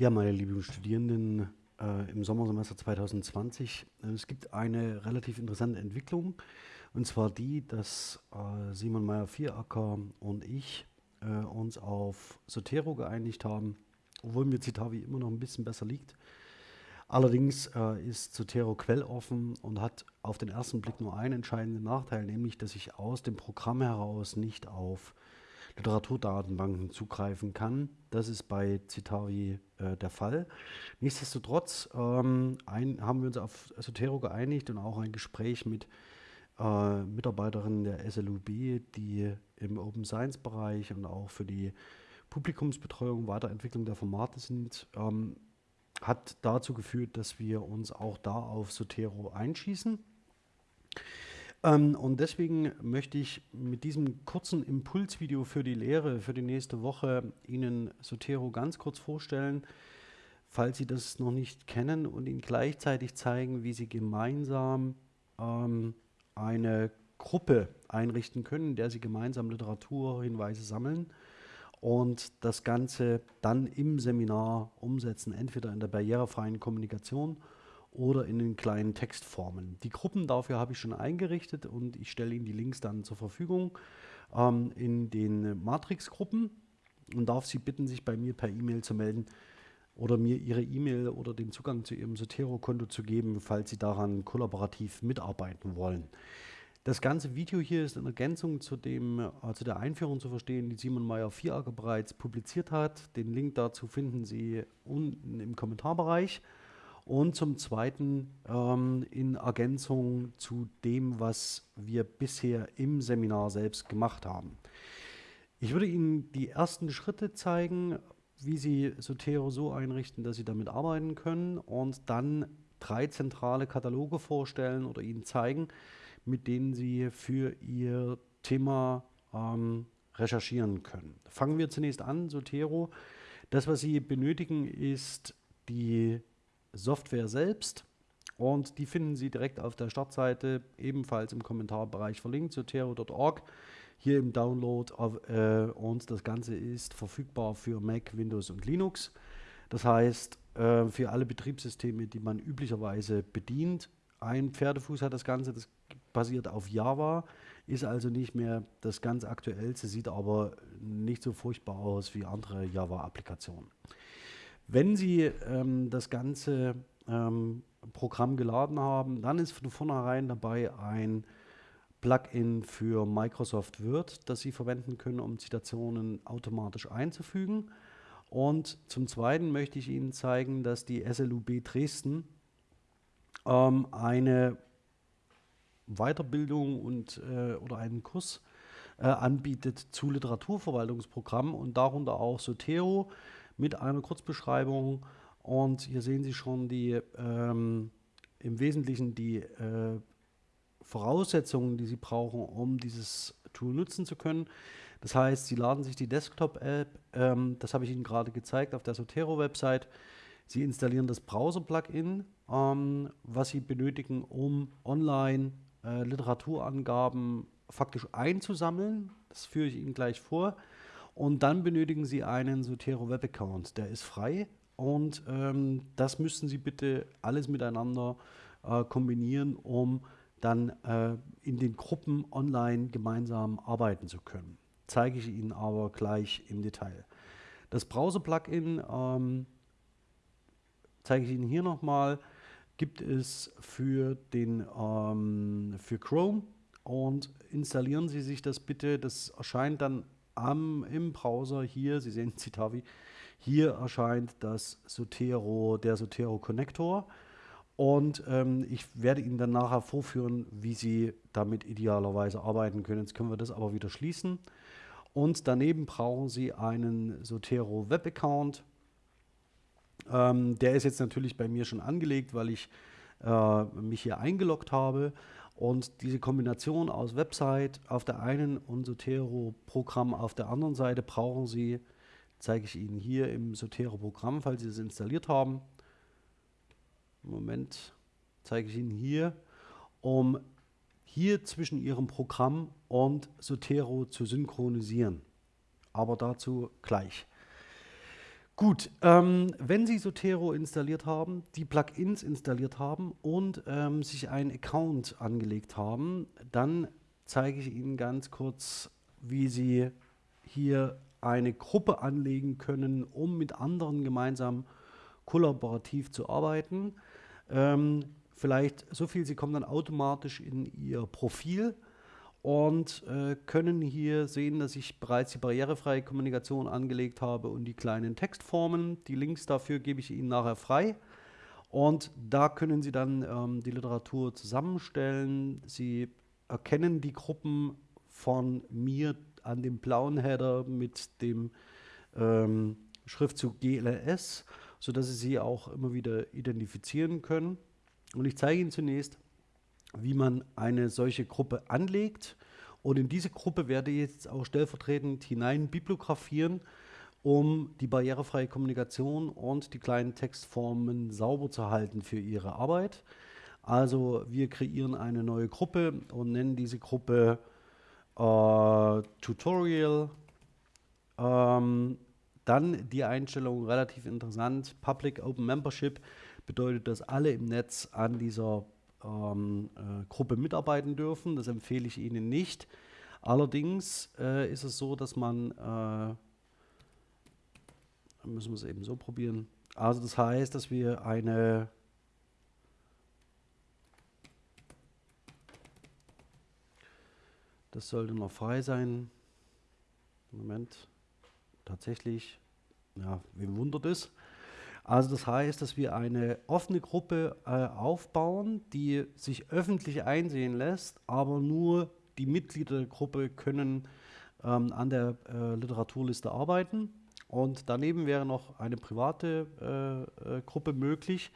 Ja, meine lieben Studierenden äh, im Sommersemester 2020, äh, es gibt eine relativ interessante Entwicklung und zwar die, dass äh, Simon Meyer-Vieracker und ich äh, uns auf Sotero geeinigt haben, obwohl mir Citavi immer noch ein bisschen besser liegt. Allerdings äh, ist Zotero quelloffen und hat auf den ersten Blick nur einen entscheidenden Nachteil, nämlich dass ich aus dem Programm heraus nicht auf Literaturdatenbanken zugreifen kann. Das ist bei Citavi äh, der Fall. Nichtsdestotrotz ähm, ein, haben wir uns auf Zotero geeinigt und auch ein Gespräch mit äh, Mitarbeiterinnen der SLUB, die im Open Science Bereich und auch für die Publikumsbetreuung, Weiterentwicklung der Formate sind, ähm, hat dazu geführt, dass wir uns auch da auf Sotero einschießen. Ähm, und deswegen möchte ich mit diesem kurzen Impulsvideo für die Lehre für die nächste Woche Ihnen Sotero ganz kurz vorstellen, falls Sie das noch nicht kennen und Ihnen gleichzeitig zeigen, wie Sie gemeinsam ähm, eine Gruppe einrichten können, in der Sie gemeinsam Literaturhinweise sammeln und das Ganze dann im Seminar umsetzen, entweder in der barrierefreien Kommunikation oder in den kleinen Textformen. Die Gruppen dafür habe ich schon eingerichtet und ich stelle Ihnen die Links dann zur Verfügung ähm, in den Matrix-Gruppen und darf Sie bitten, sich bei mir per E-Mail zu melden oder mir Ihre E-Mail oder den Zugang zu Ihrem Sotero-Konto zu geben, falls Sie daran kollaborativ mitarbeiten wollen. Das ganze Video hier ist in Ergänzung zu, dem, äh, zu der Einführung zu verstehen, die Simon Meyer Vieracker bereits publiziert hat. Den Link dazu finden Sie unten im Kommentarbereich. Und zum Zweiten ähm, in Ergänzung zu dem, was wir bisher im Seminar selbst gemacht haben. Ich würde Ihnen die ersten Schritte zeigen, wie Sie Sotero so einrichten, dass Sie damit arbeiten können und dann drei zentrale Kataloge vorstellen oder Ihnen zeigen, mit denen Sie für Ihr Thema ähm, recherchieren können. Fangen wir zunächst an, Sotero. Das, was Sie benötigen, ist die Software selbst und die finden Sie direkt auf der Startseite, ebenfalls im Kommentarbereich verlinkt, sotero.org, hier im Download äh, und das Ganze ist verfügbar für Mac, Windows und Linux. Das heißt, äh, für alle Betriebssysteme, die man üblicherweise bedient. Ein Pferdefuß hat das Ganze, das basiert auf Java, ist also nicht mehr das ganz aktuellste, sieht aber nicht so furchtbar aus wie andere Java-Applikationen. Wenn Sie ähm, das ganze ähm, Programm geladen haben, dann ist von vornherein dabei ein Plugin für Microsoft Word, das Sie verwenden können, um Zitationen automatisch einzufügen. Und zum Zweiten möchte ich Ihnen zeigen, dass die SLUB Dresden ähm, eine Weiterbildung und, äh, oder einen Kurs äh, anbietet zu Literaturverwaltungsprogrammen und darunter auch Sotero mit einer Kurzbeschreibung. Und hier sehen Sie schon die ähm, im Wesentlichen die äh, Voraussetzungen, die Sie brauchen, um dieses Tool nutzen zu können. Das heißt, Sie laden sich die Desktop-App, ähm, das habe ich Ihnen gerade gezeigt auf der Sotero-Website. Sie installieren das Browser-Plugin, ähm, was Sie benötigen, um online äh, Literaturangaben faktisch einzusammeln. Das führe ich Ihnen gleich vor. Und dann benötigen Sie einen Sotero Web Account. Der ist frei und ähm, das müssen Sie bitte alles miteinander äh, kombinieren, um dann äh, in den Gruppen online gemeinsam arbeiten zu können. Zeige ich Ihnen aber gleich im Detail. Das Browser-Plugin ähm, zeige ich Ihnen hier nochmal gibt es für, den, ähm, für Chrome und installieren Sie sich das bitte. Das erscheint dann am, im Browser hier, Sie sehen Citavi, hier erscheint das Sotero, der Sotero Connector. Und ähm, ich werde Ihnen dann nachher vorführen, wie Sie damit idealerweise arbeiten können. Jetzt können wir das aber wieder schließen. Und daneben brauchen Sie einen Sotero Web Account. Ähm, der ist jetzt natürlich bei mir schon angelegt, weil ich äh, mich hier eingeloggt habe. Und diese Kombination aus Website auf der einen und Sotero-Programm auf der anderen Seite brauchen Sie, zeige ich Ihnen hier im Sotero-Programm, falls Sie es installiert haben. Moment, zeige ich Ihnen hier, um hier zwischen Ihrem Programm und Sotero zu synchronisieren. Aber dazu gleich. Gut, ähm, wenn Sie Sotero installiert haben, die Plugins installiert haben und ähm, sich einen Account angelegt haben, dann zeige ich Ihnen ganz kurz, wie Sie hier eine Gruppe anlegen können, um mit anderen gemeinsam kollaborativ zu arbeiten. Ähm, vielleicht so viel, Sie kommen dann automatisch in Ihr Profil und äh, können hier sehen, dass ich bereits die barrierefreie Kommunikation angelegt habe und die kleinen Textformen. Die Links dafür gebe ich Ihnen nachher frei. Und da können Sie dann ähm, die Literatur zusammenstellen. Sie erkennen die Gruppen von mir an dem blauen Header mit dem ähm, Schriftzug GLS, sodass Sie sie auch immer wieder identifizieren können. Und ich zeige Ihnen zunächst, wie man eine solche Gruppe anlegt. Und in diese Gruppe werde ich jetzt auch stellvertretend hinein bibliografieren, um die barrierefreie Kommunikation und die kleinen Textformen sauber zu halten für Ihre Arbeit. Also wir kreieren eine neue Gruppe und nennen diese Gruppe äh, Tutorial. Ähm, dann die Einstellung relativ interessant. Public Open Membership bedeutet, dass alle im Netz an dieser ähm, äh, Gruppe mitarbeiten dürfen. Das empfehle ich Ihnen nicht. Allerdings äh, ist es so, dass man, äh, müssen wir es eben so probieren, also das heißt, dass wir eine Das sollte noch frei sein. Moment. Tatsächlich, ja, wem wundert es? Also das heißt, dass wir eine offene Gruppe äh, aufbauen, die sich öffentlich einsehen lässt, aber nur die Mitglieder der Gruppe können ähm, an der äh, Literaturliste arbeiten. Und daneben wäre noch eine private äh, äh Gruppe möglich,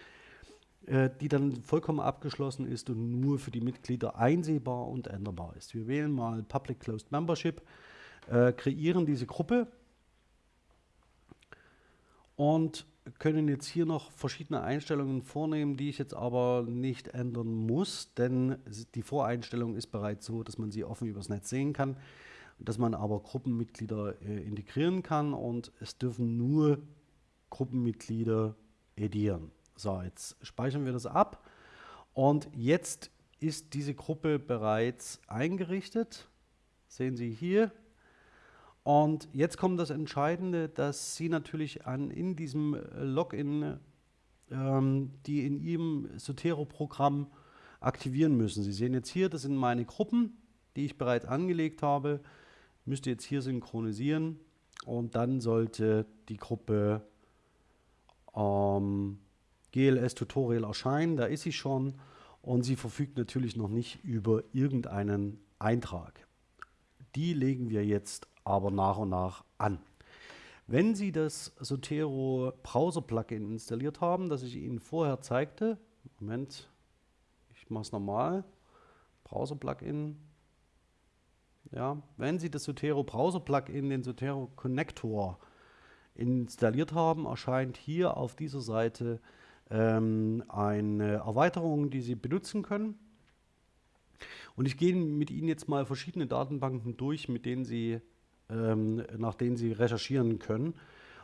äh, die dann vollkommen abgeschlossen ist und nur für die Mitglieder einsehbar und änderbar ist. Wir wählen mal Public Closed Membership, äh, kreieren diese Gruppe und können jetzt hier noch verschiedene Einstellungen vornehmen, die ich jetzt aber nicht ändern muss, denn die Voreinstellung ist bereits so, dass man sie offen übers Netz sehen kann, dass man aber Gruppenmitglieder äh, integrieren kann und es dürfen nur Gruppenmitglieder edieren. So, jetzt speichern wir das ab und jetzt ist diese Gruppe bereits eingerichtet. Sehen Sie hier, und jetzt kommt das Entscheidende, dass Sie natürlich an, in diesem äh, Login ähm, die in Ihrem Sotero-Programm aktivieren müssen. Sie sehen jetzt hier, das sind meine Gruppen, die ich bereits angelegt habe. Müsste jetzt hier synchronisieren und dann sollte die Gruppe ähm, GLS Tutorial erscheinen. Da ist sie schon und sie verfügt natürlich noch nicht über irgendeinen Eintrag. Die legen wir jetzt aber nach und nach an. Wenn Sie das Sotero Browser Plugin installiert haben, das ich Ihnen vorher zeigte, Moment, ich mache es nochmal, Browser Plugin, ja, wenn Sie das Sotero Browser Plugin, den Sotero Connector installiert haben, erscheint hier auf dieser Seite ähm, eine Erweiterung, die Sie benutzen können. Und ich gehe mit Ihnen jetzt mal verschiedene Datenbanken durch, mit denen Sie ähm, nach denen Sie recherchieren können.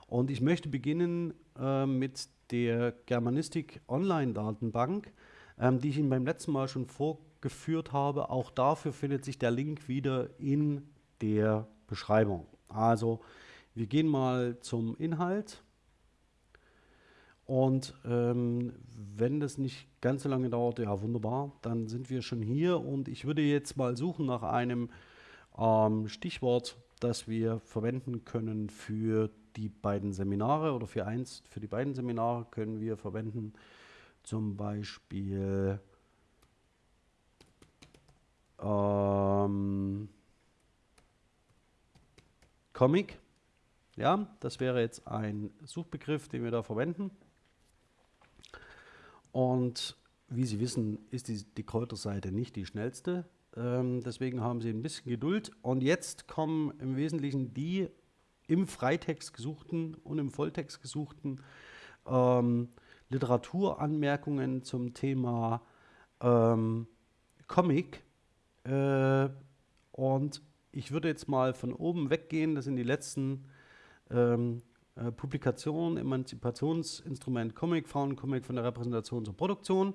Und ich möchte beginnen äh, mit der Germanistik Online-Datenbank, ähm, die ich Ihnen beim letzten Mal schon vorgeführt habe. Auch dafür findet sich der Link wieder in der Beschreibung. Also wir gehen mal zum Inhalt. Und ähm, wenn das nicht ganz so lange dauert, ja wunderbar, dann sind wir schon hier und ich würde jetzt mal suchen nach einem ähm, Stichwort, das wir verwenden können für die beiden Seminare oder für eins, für die beiden Seminare können wir verwenden zum Beispiel ähm, Comic. Ja, das wäre jetzt ein Suchbegriff, den wir da verwenden. Und wie Sie wissen, ist die, die Kräuterseite nicht die schnellste. Ähm, deswegen haben Sie ein bisschen Geduld. Und jetzt kommen im Wesentlichen die im Freitext gesuchten und im Volltext gesuchten ähm, Literaturanmerkungen zum Thema ähm, Comic. Äh, und ich würde jetzt mal von oben weggehen, das sind die letzten ähm, Äh, Publikation, Emanzipationsinstrument Comic, Frauencomic von der Repräsentation zur Produktion.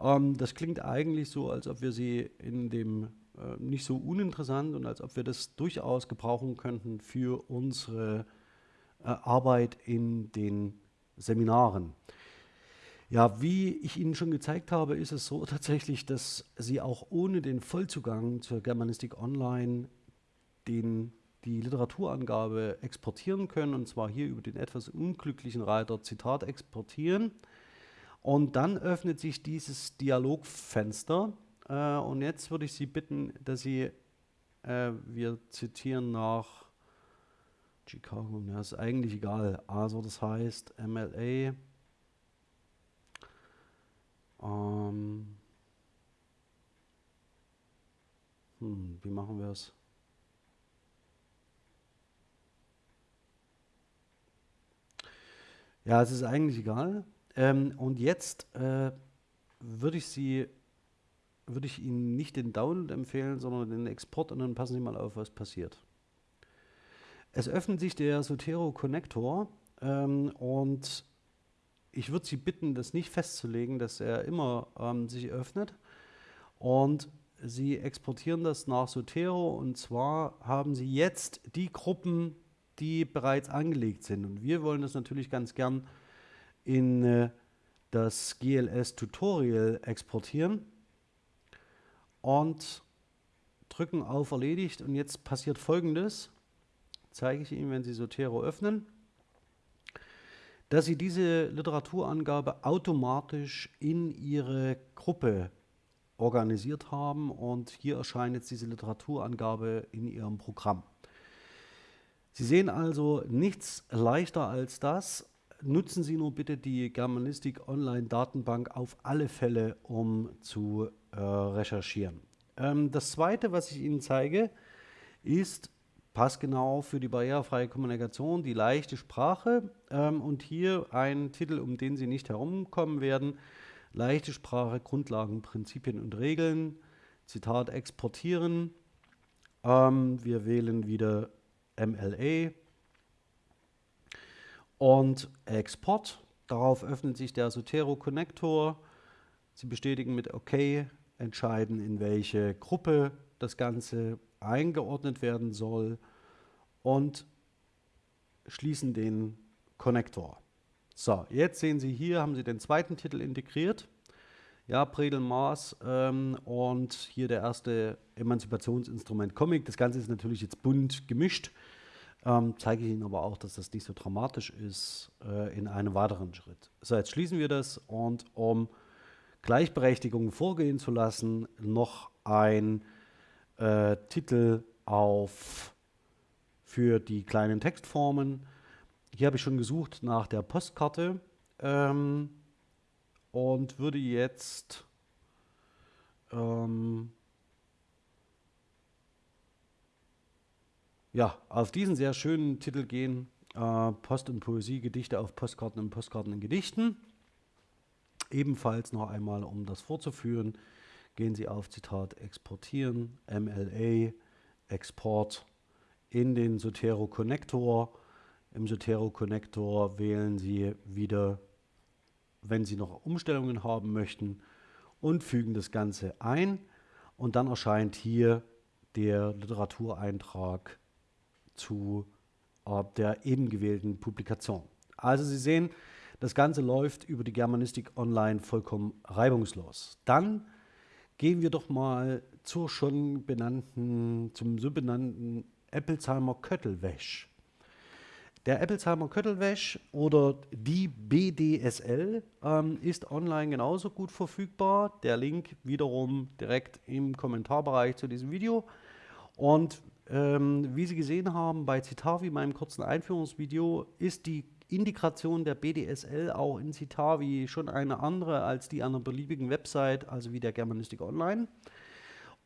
Ähm, das klingt eigentlich so, als ob wir sie in dem äh, nicht so uninteressant und als ob wir das durchaus gebrauchen könnten für unsere äh, Arbeit in den Seminaren. Ja, wie ich Ihnen schon gezeigt habe, ist es so tatsächlich, dass Sie auch ohne den Vollzugang zur Germanistik Online den, die Literaturangabe exportieren können, und zwar hier über den etwas unglücklichen Reiter Zitat exportieren. Und dann öffnet sich dieses Dialogfenster. Äh, und jetzt würde ich Sie bitten, dass Sie, äh, wir zitieren nach Chicago, ja, ist eigentlich egal. Also das heißt MLA. Ähm, hm, wie machen wir es? Ja, es ist eigentlich egal. Ähm, und jetzt äh, würde ich Sie, würde ich Ihnen nicht den Download empfehlen, sondern den Export und dann passen Sie mal auf, was passiert. Es öffnet sich der Sotero Connector ähm, und ich würde Sie bitten, das nicht festzulegen, dass er immer ähm, sich öffnet. Und Sie exportieren das nach Sotero und zwar haben Sie jetzt die Gruppen, die bereits angelegt sind. Und wir wollen das natürlich ganz gern in äh, das GLS-Tutorial exportieren und drücken auf Erledigt. Und jetzt passiert folgendes, zeige ich Ihnen, wenn Sie Sotero öffnen, dass Sie diese Literaturangabe automatisch in Ihre Gruppe organisiert haben und hier erscheint jetzt diese Literaturangabe in Ihrem Programm. Sie sehen also nichts leichter als das, nutzen Sie nur bitte die Germanistik Online Datenbank auf alle Fälle, um zu äh, recherchieren. Ähm, das zweite, was ich Ihnen zeige, ist passgenau für die barrierefreie Kommunikation die leichte Sprache ähm, und hier ein Titel, um den Sie nicht herumkommen werden. Leichte Sprache, Grundlagen, Prinzipien und Regeln. Zitat exportieren. Ähm, wir wählen wieder MLA und Export. Darauf öffnet sich der Sotero Connector. Sie bestätigen mit OK, entscheiden, in welche Gruppe das Ganze eingeordnet werden soll und schließen den Connector. So, jetzt sehen Sie hier, haben Sie den zweiten Titel integriert. Ja, Predel Mars ähm, und hier der erste Emanzipationsinstrument Comic. Das Ganze ist natürlich jetzt bunt gemischt. Ähm, zeige ich Ihnen aber auch, dass das nicht so dramatisch ist äh, in einem weiteren Schritt. So, jetzt schließen wir das und um Gleichberechtigung vorgehen zu lassen, noch ein äh, Titel auf für die kleinen Textformen. Hier habe ich schon gesucht nach der Postkarte ähm, und würde jetzt ähm, ja, auf diesen sehr schönen Titel gehen. Äh, Post und Poesie, Gedichte auf Postkarten und Postkarten in Gedichten. Ebenfalls noch einmal, um das vorzuführen, gehen Sie auf Zitat Exportieren, MLA, Export in den Sotero Connector. Im Sotero Connector wählen Sie wieder, wenn Sie noch Umstellungen haben möchten, und fügen das Ganze ein. Und dann erscheint hier der Literatureintrag zu äh, der eben gewählten Publikation. Also Sie sehen, das Ganze läuft über die Germanistik Online vollkommen reibungslos. Dann gehen wir doch mal zur schon benannten, zum so benannten Eppelsheimer Köttelwäsch. Der Eppelsheimer Köttelwäsch oder die BDSL ähm, ist online genauso gut verfügbar. Der Link wiederum direkt im Kommentarbereich zu diesem Video. Und ähm, wie Sie gesehen haben bei Citavi, meinem kurzen Einführungsvideo, ist die Integration der BDSL auch in Citavi schon eine andere als die einer beliebigen Website, also wie der Germanistik Online.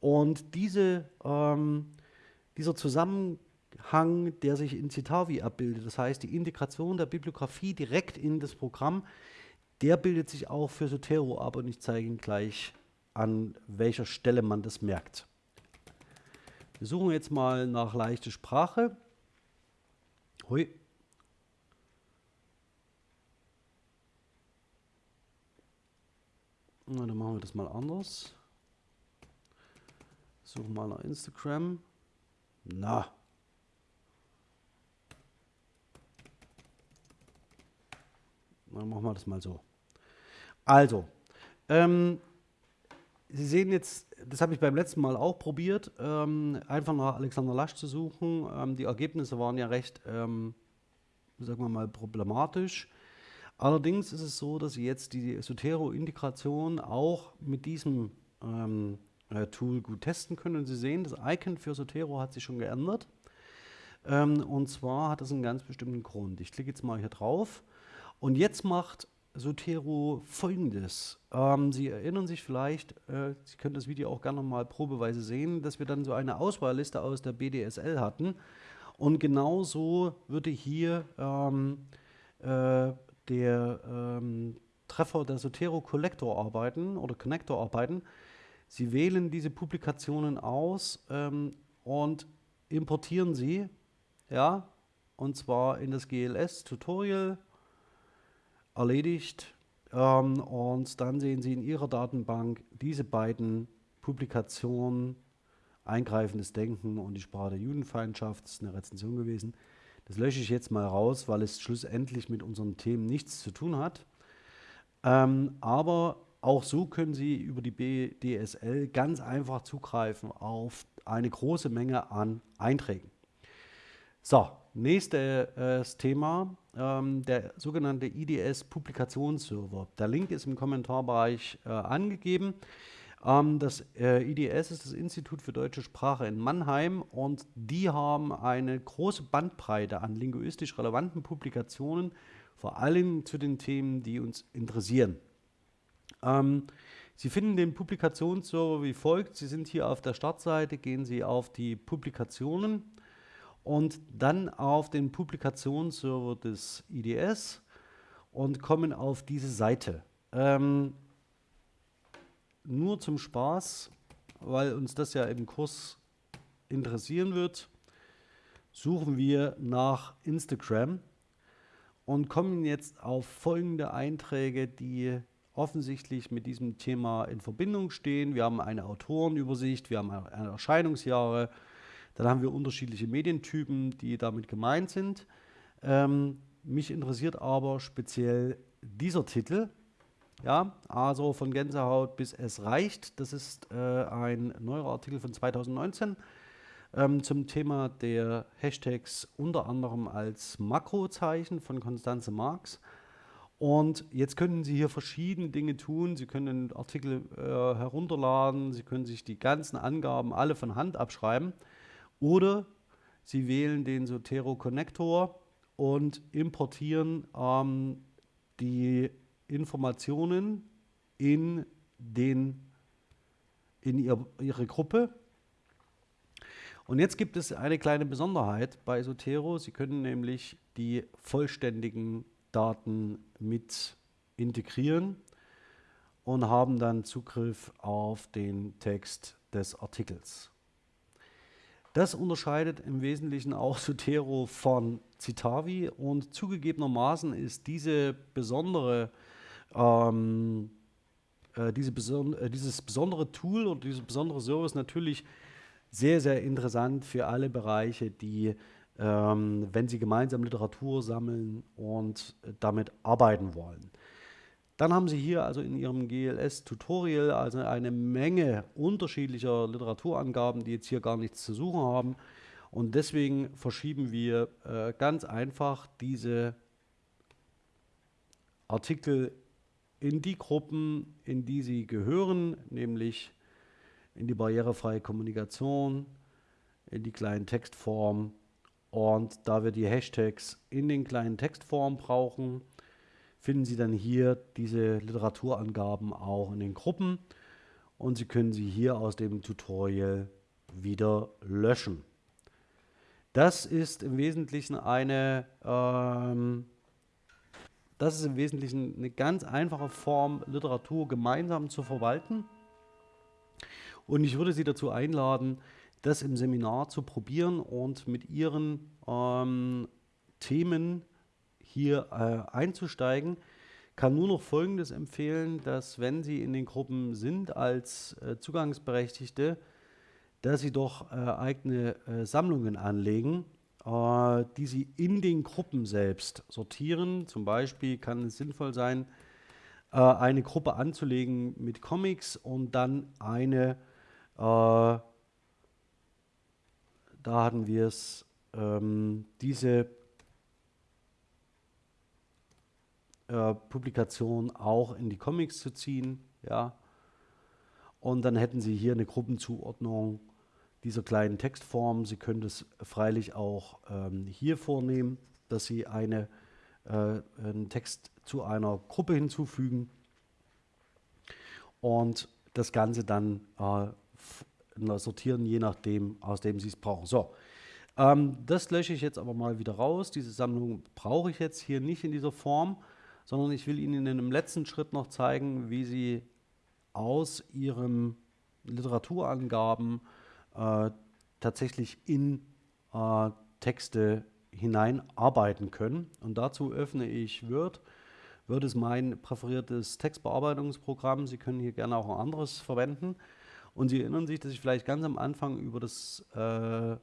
Und diese, ähm, dieser Zusammenhang, der sich in Citavi abbildet, das heißt die Integration der Bibliografie direkt in das Programm, der bildet sich auch für Sotero ab und ich zeige Ihnen gleich, an welcher Stelle man das merkt. Wir suchen jetzt mal nach leichte Sprache. Hui. Na, dann machen wir das mal anders. Suchen mal nach Instagram. Na. Dann machen wir das mal so. Also, ähm, Sie sehen jetzt, das habe ich beim letzten Mal auch probiert, ähm, einfach nach Alexander Lasch zu suchen. Ähm, die Ergebnisse waren ja recht, ähm, sagen wir mal, problematisch. Allerdings ist es so, dass Sie jetzt die Sotero-Integration auch mit diesem ähm, äh, Tool gut testen können. Und Sie sehen, das Icon für Sotero hat sich schon geändert. Ähm, und zwar hat das einen ganz bestimmten Grund. Ich klicke jetzt mal hier drauf. Und jetzt macht Sotero folgendes. Ähm, Sie erinnern sich vielleicht, äh, Sie können das Video auch gerne mal probeweise sehen, dass wir dann so eine Auswahlliste aus der BDSL hatten. Und genauso würde hier ähm, äh, der ähm, Treffer der Sotero Collector arbeiten oder Connector arbeiten. Sie wählen diese Publikationen aus ähm, und importieren sie, ja, und zwar in das GLS Tutorial erledigt. Ähm, und dann sehen Sie in Ihrer Datenbank diese beiden Publikationen, Eingreifendes Denken und die Sprache der Judenfeindschaft, das ist eine Rezension gewesen. Das lösche ich jetzt mal raus, weil es schlussendlich mit unseren Themen nichts zu tun hat. Ähm, aber auch so können Sie über die BDSL ganz einfach zugreifen auf eine große Menge an Einträgen. So, nächstes äh, Thema, ähm, der sogenannte IDS Publikationsserver. Der Link ist im Kommentarbereich äh, angegeben. Ähm, das äh, IDS ist das Institut für deutsche Sprache in Mannheim und die haben eine große Bandbreite an linguistisch relevanten Publikationen, vor allem zu den Themen, die uns interessieren. Ähm, Sie finden den Publikationsserver wie folgt. Sie sind hier auf der Startseite, gehen Sie auf die Publikationen und dann auf den Publikationsserver des IDS und kommen auf diese Seite. Ähm, nur zum Spaß, weil uns das ja im Kurs interessieren wird, suchen wir nach Instagram und kommen jetzt auf folgende Einträge, die offensichtlich mit diesem Thema in Verbindung stehen. Wir haben eine Autorenübersicht, wir haben Erscheinungsjahre, dann haben wir unterschiedliche Medientypen, die damit gemeint sind. Ähm, mich interessiert aber speziell dieser Titel. Ja, also von Gänsehaut bis es reicht. Das ist äh, ein neuer Artikel von 2019 ähm, zum Thema der Hashtags unter anderem als Makrozeichen von Konstanze Marx. Und jetzt können Sie hier verschiedene Dinge tun. Sie können Artikel äh, herunterladen, Sie können sich die ganzen Angaben alle von Hand abschreiben. Oder Sie wählen den Sotero Connector und importieren ähm, die Informationen in, den, in ihr, Ihre Gruppe. Und jetzt gibt es eine kleine Besonderheit bei Sotero. Sie können nämlich die vollständigen Daten mit integrieren und haben dann Zugriff auf den Text des Artikels. Das unterscheidet im Wesentlichen auch Sotero von Citavi und zugegebenermaßen ist diese besondere, ähm, äh, diese beson äh, dieses besondere Tool oder dieser besondere Service natürlich sehr, sehr interessant für alle Bereiche, die, ähm, wenn sie gemeinsam Literatur sammeln und damit arbeiten wollen. Dann haben Sie hier also in Ihrem GLS-Tutorial also eine Menge unterschiedlicher Literaturangaben, die jetzt hier gar nichts zu suchen haben. Und deswegen verschieben wir äh, ganz einfach diese Artikel in die Gruppen, in die sie gehören, nämlich in die barrierefreie Kommunikation, in die kleinen Textformen. Und da wir die Hashtags in den kleinen Textformen brauchen, finden Sie dann hier diese Literaturangaben auch in den Gruppen und Sie können sie hier aus dem Tutorial wieder löschen. Das ist im Wesentlichen eine, ähm, das ist im Wesentlichen eine ganz einfache Form, Literatur gemeinsam zu verwalten. Und ich würde Sie dazu einladen, das im Seminar zu probieren und mit Ihren ähm, Themen hier äh, einzusteigen. kann nur noch Folgendes empfehlen, dass wenn Sie in den Gruppen sind als äh, Zugangsberechtigte, dass Sie doch äh, eigene äh, Sammlungen anlegen, äh, die Sie in den Gruppen selbst sortieren. Zum Beispiel kann es sinnvoll sein, äh, eine Gruppe anzulegen mit Comics und dann eine, da hatten wir es, ähm, diese äh, Publikation auch in die Comics zu ziehen. Ja. Und dann hätten Sie hier eine Gruppenzuordnung dieser kleinen Textform. Sie können es freilich auch ähm, hier vornehmen, dass Sie eine, äh, einen Text zu einer Gruppe hinzufügen und das Ganze dann äh, sortieren, je nachdem, aus dem Sie es brauchen. So, ähm, das lösche ich jetzt aber mal wieder raus. Diese Sammlung brauche ich jetzt hier nicht in dieser Form sondern ich will Ihnen in einem letzten Schritt noch zeigen, wie Sie aus Ihren Literaturangaben äh, tatsächlich in äh, Texte hineinarbeiten können. Und dazu öffne ich Word. Word ist mein präferiertes Textbearbeitungsprogramm. Sie können hier gerne auch ein anderes verwenden. Und Sie erinnern sich, dass ich vielleicht ganz am Anfang über das äh,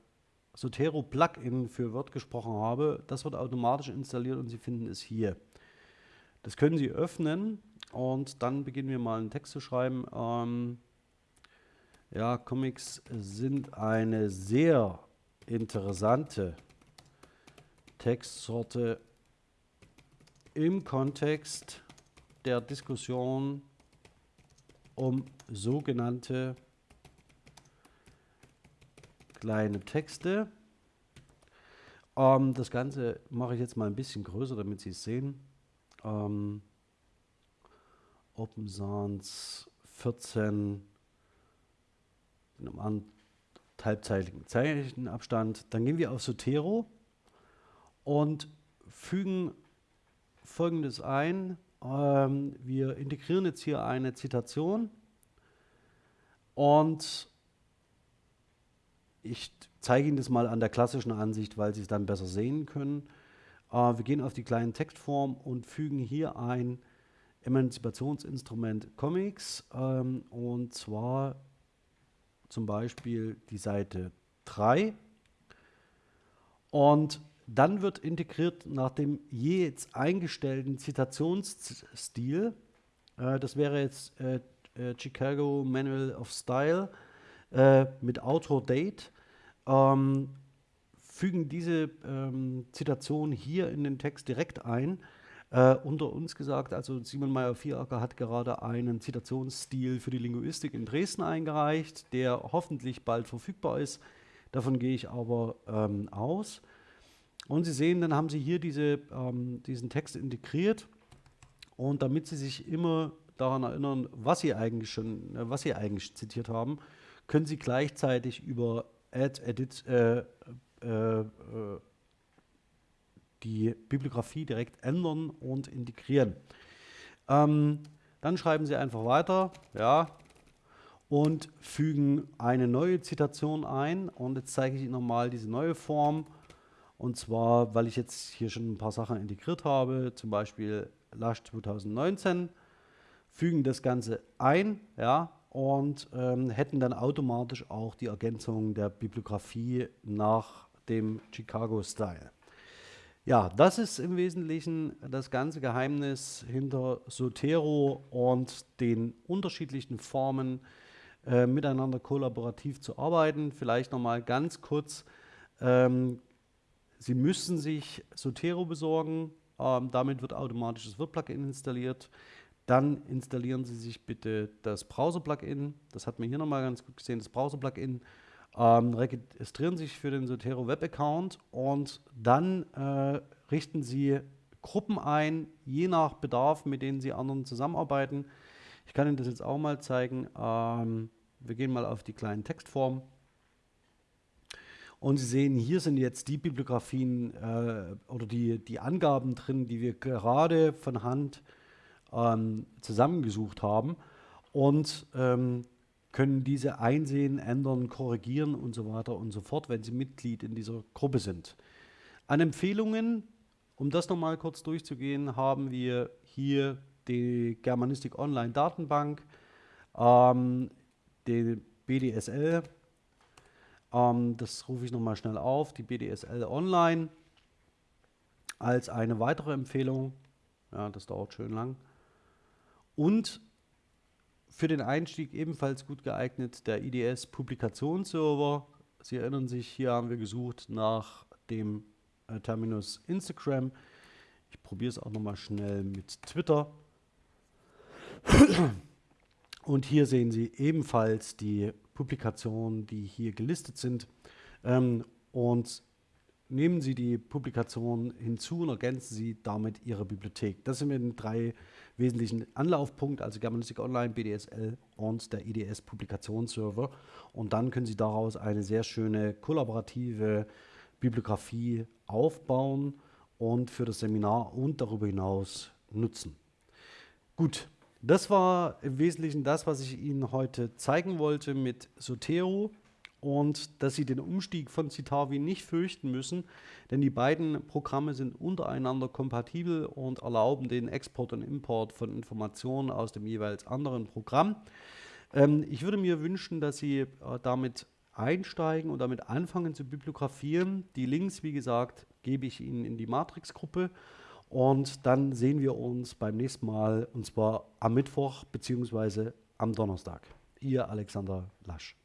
Sotero Plugin für Word gesprochen habe. Das wird automatisch installiert und Sie finden es hier. Das können Sie öffnen und dann beginnen wir mal einen Text zu schreiben. Ähm, ja, Comics sind eine sehr interessante Textsorte im Kontext der Diskussion um sogenannte kleine Texte. Ähm, das Ganze mache ich jetzt mal ein bisschen größer, damit Sie es sehen ähm, Open Sans 14 in einem halbzeitigen Zeichenabstand. Dann gehen wir auf Sotero und fügen folgendes ein. Ähm, wir integrieren jetzt hier eine Zitation und ich zeige Ihnen das mal an der klassischen Ansicht, weil Sie es dann besser sehen können. Äh, wir gehen auf die kleinen Textform und fügen hier ein Emanzipationsinstrument Comics ähm, und zwar zum Beispiel die Seite 3 und dann wird integriert nach dem je jetzt eingestellten Zitationsstil, äh, das wäre jetzt äh, äh, Chicago Manual of Style äh, mit Autor Date, ähm, fügen diese ähm, Zitation hier in den Text direkt ein. Äh, unter uns gesagt, also Simon Meyer-Vieracker hat gerade einen Zitationsstil für die Linguistik in Dresden eingereicht, der hoffentlich bald verfügbar ist. Davon gehe ich aber ähm, aus. Und Sie sehen, dann haben Sie hier diese, ähm, diesen Text integriert. Und damit Sie sich immer daran erinnern, was Sie eigentlich schon, äh, was Sie eigentlich zitiert haben, können Sie gleichzeitig über Add, Edit, äh, die Bibliografie direkt ändern und integrieren. Ähm, dann schreiben Sie einfach weiter, ja, und fügen eine neue Zitation ein. Und jetzt zeige ich Ihnen nochmal diese neue Form. Und zwar, weil ich jetzt hier schon ein paar Sachen integriert habe, zum Beispiel Lush 2019, fügen das Ganze ein, ja, und ähm, hätten dann automatisch auch die Ergänzung der Bibliografie nach dem Chicago-Style. Ja, das ist im Wesentlichen das ganze Geheimnis hinter Sotero und den unterschiedlichen Formen äh, miteinander kollaborativ zu arbeiten. Vielleicht nochmal ganz kurz, ähm, Sie müssen sich Sotero besorgen, ähm, damit wird automatisch das Word-Plugin installiert. Dann installieren Sie sich bitte das Browser-Plugin, das hat man hier nochmal ganz gut gesehen, das Browser-Plugin ähm, registrieren sich für den Sotero Web Account und dann äh, richten Sie Gruppen ein, je nach Bedarf, mit denen Sie anderen zusammenarbeiten. Ich kann Ihnen das jetzt auch mal zeigen. Ähm, wir gehen mal auf die kleinen Textformen. Und Sie sehen, hier sind jetzt die Bibliografien äh, oder die, die Angaben drin, die wir gerade von Hand ähm, zusammengesucht haben. Und ähm, können diese einsehen, ändern, korrigieren und so weiter und so fort, wenn sie Mitglied in dieser Gruppe sind. An Empfehlungen um das nochmal kurz durchzugehen, haben wir hier die Germanistik Online Datenbank, ähm, die BDSL, ähm, das rufe ich nochmal schnell auf, die BDSL Online als eine weitere Empfehlung. Ja, das dauert schön lang. Und für den Einstieg ebenfalls gut geeignet der IDS Publikationsserver. Sie erinnern sich, hier haben wir gesucht nach dem äh, Terminus Instagram. Ich probiere es auch nochmal schnell mit Twitter. Und hier sehen Sie ebenfalls die Publikationen, die hier gelistet sind. Ähm, und nehmen Sie die Publikation hinzu und ergänzen Sie damit Ihre Bibliothek. Das sind die drei wesentlichen Anlaufpunkte, also Germanistik Online, BDSL und der IDS Publikationsserver. Und dann können Sie daraus eine sehr schöne kollaborative Bibliografie aufbauen und für das Seminar und darüber hinaus nutzen. Gut, das war im Wesentlichen das, was ich Ihnen heute zeigen wollte mit Sotero und dass Sie den Umstieg von Citavi nicht fürchten müssen, denn die beiden Programme sind untereinander kompatibel und erlauben den Export und Import von Informationen aus dem jeweils anderen Programm. Ähm, ich würde mir wünschen, dass Sie äh, damit einsteigen und damit anfangen zu bibliografieren. Die Links, wie gesagt, gebe ich Ihnen in die Matrix-Gruppe und dann sehen wir uns beim nächsten Mal und zwar am Mittwoch bzw. am Donnerstag. Ihr Alexander Lasch.